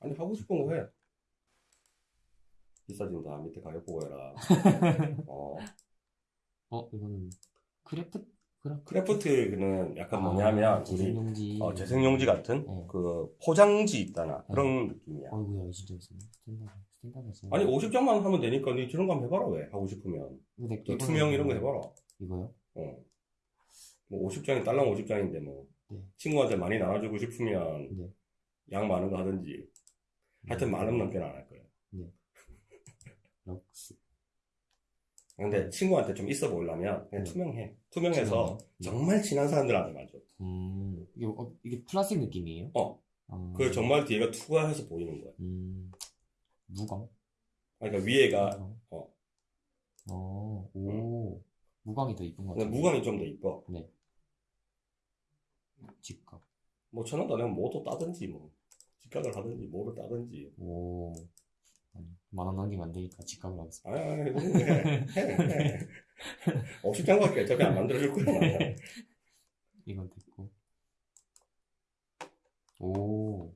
아니 하고 싶은 거 해. 비싸진다. 밑에 가격 보고 해라. 어. 어, 이거는 kraft, kraft? kraft는 약간 뭐냐면 우리 재생용지. 어, 재생용지 같은 네. 그 포장지 있잖아 그런 느낌이야. 어이구야, 이거 진짜 있었네. standard, standard. 아니 50장만 하면 되니까 니 저런 거 한번 해봐라 왜 하고 싶으면 근데 또 이거는 투명 이런 거 해봐라. 이거요? 어. 뭐 50장이 딸랑 50장인데 뭐 네. 친구한테 많이 나눠주고 싶으면 네. 양 많은 거 하든지 하여튼 만 원 넘게는 안 할 거야. 럭스. 근데 친구한테 좀 있어 보이려면 그냥 네. 투명해. 투명해서 투명해요? 네. 정말 친한 사람들한테만 줘. 음, 이게, 어, 이게 플라스틱 느낌이에요? 어. 아, 그 정말 뒤에가 투과해서 보이는 거야. 음, 무광? 그러니까 위에가 무광? 어. 어, 오. 무광이 더 이쁜 것 같아요. 무광이 좀 더 이뻐. 직각. 뭐 천원 더 내면 뭐또 따든지 뭐 직각을 하든지 뭐를 따든지. 오. 만원 남기면 안 되니까 직각으로 하겠습니다. 아니 아니 그런 거 해. 해. 해. 50장밖에 어차피 안 만들어줄 거야. 이건 됐고. 오.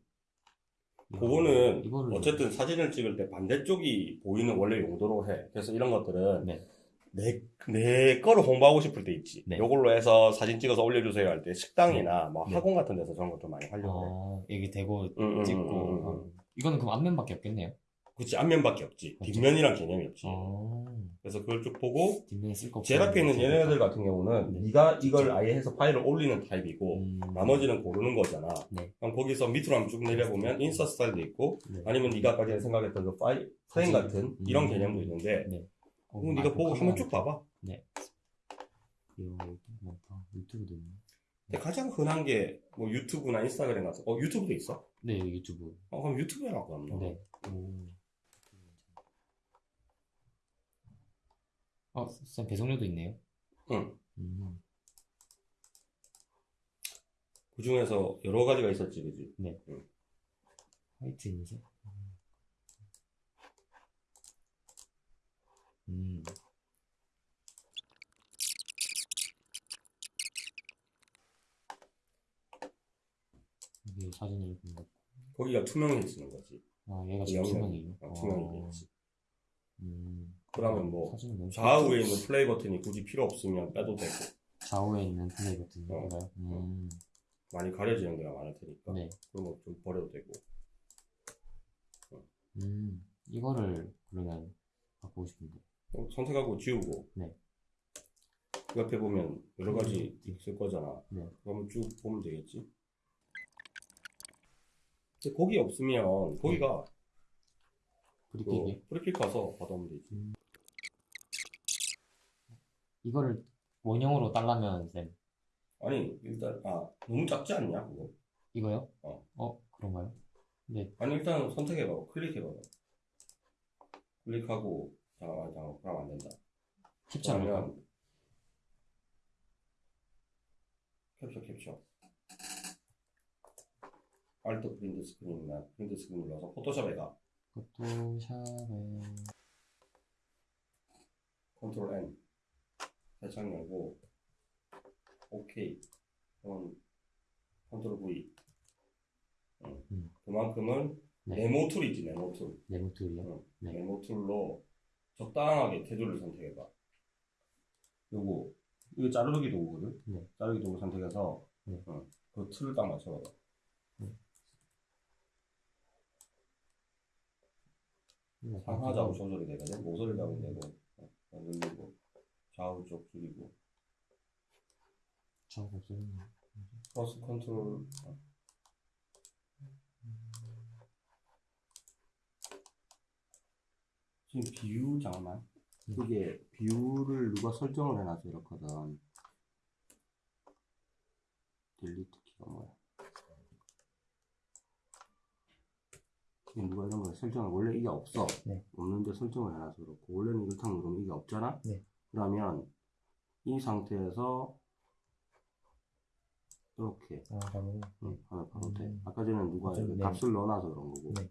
야, 그거는 이거를 어쨌든 사진을 찍을 때 반대쪽이 보이는 원래 용도로 해. 그래서 이런 것들은 네. 내, 내 거를 홍보하고 싶을 때 있지. 네. 요걸로 해서 사진 찍어서 올려주세요 할 때 식당이나 뭐 네. 학원 같은 데서 저런 거좀 많이 하려고 해. 아, 여기 대고 응, 응, 찍고. 응, 응, 응. 아, 이거는 그럼 앞면밖에 없겠네요. 그치, 앞면밖에 없지. 없지. 뒷면이란 개념이 없지. 아, 그래서 그걸 쭉 보고, 뒷면에 쓸 거. 없고. 제일 앞에 있는 얘네들 같은 경우는 네. 네가 이걸 아예 해서 파일을 올리는 타입이고, 음, 나머지는 고르는 거잖아. 네. 그럼 거기서 밑으로 한번 쭉 내려보면 인스타 스타일도 있고, 네. 아니면 네가 아까 전에 생각했던 그 파일, 프레임. 같은 이런 음. 개념도 있는데, 네. 어, 그럼 아, 네가 보고 한번. 쭉 봐봐. 네. 이거 많다. 유튜브도 있네. 근데 가장 흔한 게 뭐 유튜브나 인스타그램 같은 어 유튜브도 있어? 네, 유튜브. 어 그럼 유튜브 해라고 하면 네. 오. 어, 쌤 배송료도 있네요. 응. 음. 그 중에서 여러 가지가 있었지 그지? 화이트 인쇄. 음. 이게 사진을 본 거. 거기가 투명해지는 거지 아, 얘가 지금. 투명이에요. 어, 투명이 되지 음. 그러면 뭐 좌우에 있는 플레이 버튼이 굳이 필요 없으면 빼도 되고 좌우에 있는 플레이 버튼 어. 이거요? 음. 많이 가려지는 데가 많을 테니까 네. 그런 거 좀 버려도 되고 음. 이거를 그러면 바꾸고 싶은데. 어, 선택하고 지우고 네. 그 옆에 보면 여러 가지 있을 거잖아 네. 그러면 쭉 보면 되겠지 근데 거기 없으면 거기가 브리핑이 그 프리킥 가서 받아오면 되지 이거를 원형으로 달라면 쌤 아니 일단 아 너무 작지 않냐 그거 이거요? 어. 그런가요? 네. 아니 일단 선택해봐 클릭해봐 클릭하고 잠깐만 잠깐만 그러면 안 된다 캡처 안 할까? 캡처 캡처 Alt Print Screen이나 Print Screen 눌러서 포토샵에 가 포토샵에 Control N 살짝 열고 OK 그럼 Control V 응. 음. 그만큼은 네. 네모 tool이지 네모 tool 네모 tool이요? 응. 네. 네모 tool로 적당하게 테두리를 선택해봐 요거 이거 자르기 도구거든 네. 자르기 도구 선택해서 네. 응. 그 틀을 딱 맞춰봐봐 이거 상하 좌우 조절이 되거든 모서리 잡으면 되고 어, 누르고 좌우 쪽 줄이고 좌우 없어졌네. 크로스 컨트롤 어. 지금 비유 잠깐만 음. 이게 비유를 누가 설정을 해놔서 이렇거든 딜리트 키가 뭐야 이게 누가 이런 걸 설정을 원래 이게 없어 네. 없는데 설정을 해놔서 그렇고 원래는 이렇게 누르면 이게 없잖아 네. 그러면 이 상태에서 이렇게 아, 바로. 응, 하면 바로 돼. 음. 아까 전에 누가 이렇게 네. 값을 넣어놔서 그런 거고. 네.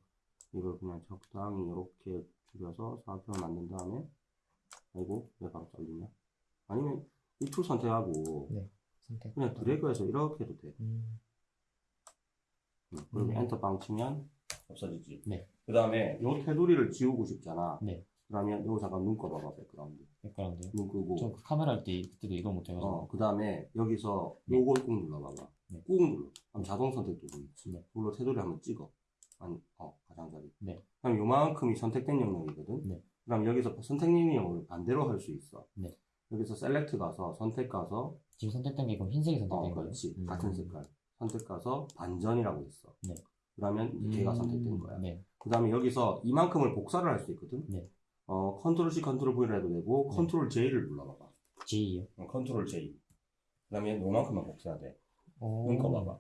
이걸 그냥 적당히 이렇게 줄여서 사각형을 만든 다음에, 아이고, 왜 바로 잘리냐? 아니면 이 툴 선택하고, 선택. 그냥 드래그해서 이렇게 해도 돼. 음. 응, 그리고 음. 엔터 빵 치면, 없어지지. 네. 그 다음에 요 테두리를 지우고 싶잖아. 네. 그러면 요 잠깐 눈 꺼봐봐, 백그라운드. 백그라운드요? 눈 끄고. 저 그 카메라 할 때 그때도 이거 못해가지고. 어, 그 다음에 여기서 네. 요걸 꾹 눌러봐봐. 네. 꾹 눌러. 그럼 자동 선택도 보이지. 네. 그걸로 테두리 한번 찍어. 아니, 어, 가장자리. 네. 그럼 요만큼이 선택된 영역이거든. 네. 그럼 여기서 선택된 영역을 반대로 할 수 있어. 네. 여기서 Select 가서 선택 가서 지금 선택된 게 그럼 흰색이 선택된 어, 거예요? 그렇지. 음. 같은 색깔. 선택 가서 반전이라고 있어. 네. 그러면 걔가 음, 선택된 거야. 네. 그 다음에 여기서 이만큼을 복사를 할 수 있거든. 네. 어, Control C, Control V를 해도 되고, 네. Control J를 눌러봐봐. J요. 어, Control J. 그 다음에 요만큼만 복사해야 돼. 오. 눈 꺼 봐봐.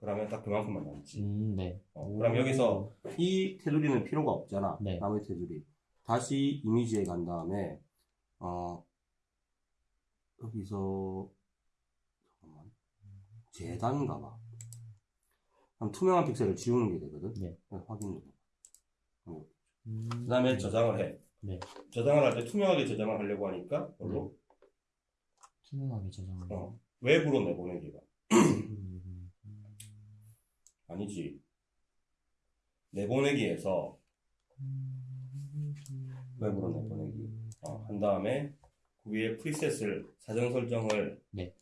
그러면 딱 그만큼만 남지. 음, 네. 어, 그럼 여기서 이 테두리는 필요가 없잖아. 네. 나머지 테두리. 다시 이미지에 간 다음에, 어, 여기서, 잠깐만. 재단 가 봐. 그럼 투명한 픽셀을 지우는 게 되거든. 네. 확인 눌러. 음. 그 다음에 저장을 해. 네. 저장을 할 때 투명하게 저장을 하려고 하니까, 별로 투명하게 저장을. 어. 외부로 내보내기가. 음. 아니지. 내보내기에서 외부로 내보내기. 어, 한 다음에 그 위에 프리셋을 사전 설정을 네.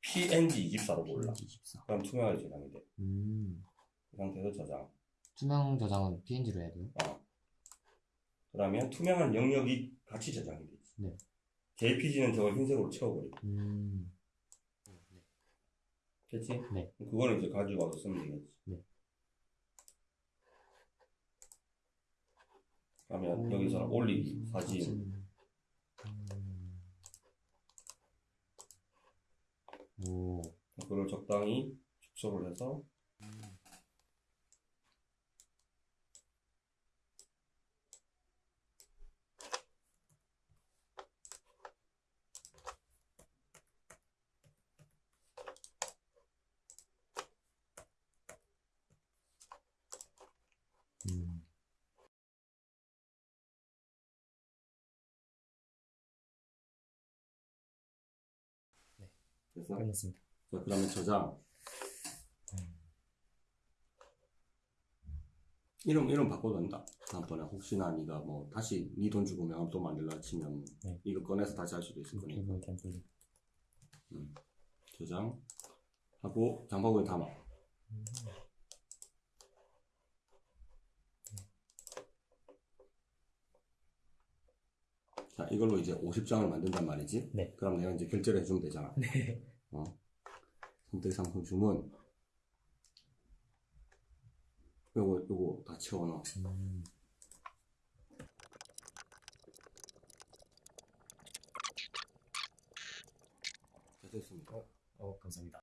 PNG 24로 골라. 24. 그럼 투명하게 저장이 돼. 음. 그 상태에서 저장. 투명 저장은 PNG로 해야 돼요? 어. 그러면 투명한 영역이 같이 저장이 되지. 네. JPG는 저걸 흰색으로 채워버리고. 음. 됐지? 네. 그거는 이제 가지고 와서 쓰면 되겠지. 네. 그러면 여기서 올리기, 사진. 음. 오. 그걸 적당히 축소를 해서 됐어? 끝났습니다. 자, 그러면 저장. 이름, 이름 바꿔도 된다. 다음번에 혹시나 네가 뭐 다시 네 돈 주고 명함 또 만들라 치면 네. 이거 꺼내서 다시 할 수도 있을 거니까. 유튜브 템플릿. 저장. 하고 장바구니 담아. 자, 이걸로 이제 50장을 만든단 말이지. 네. 그럼 내가 이제 결제를 해주면 되잖아. 네. 어? 선택 상품 주문. 요거, 요거 다 채워넣어. 음. 자, 됐습니다. 어, 감사합니다.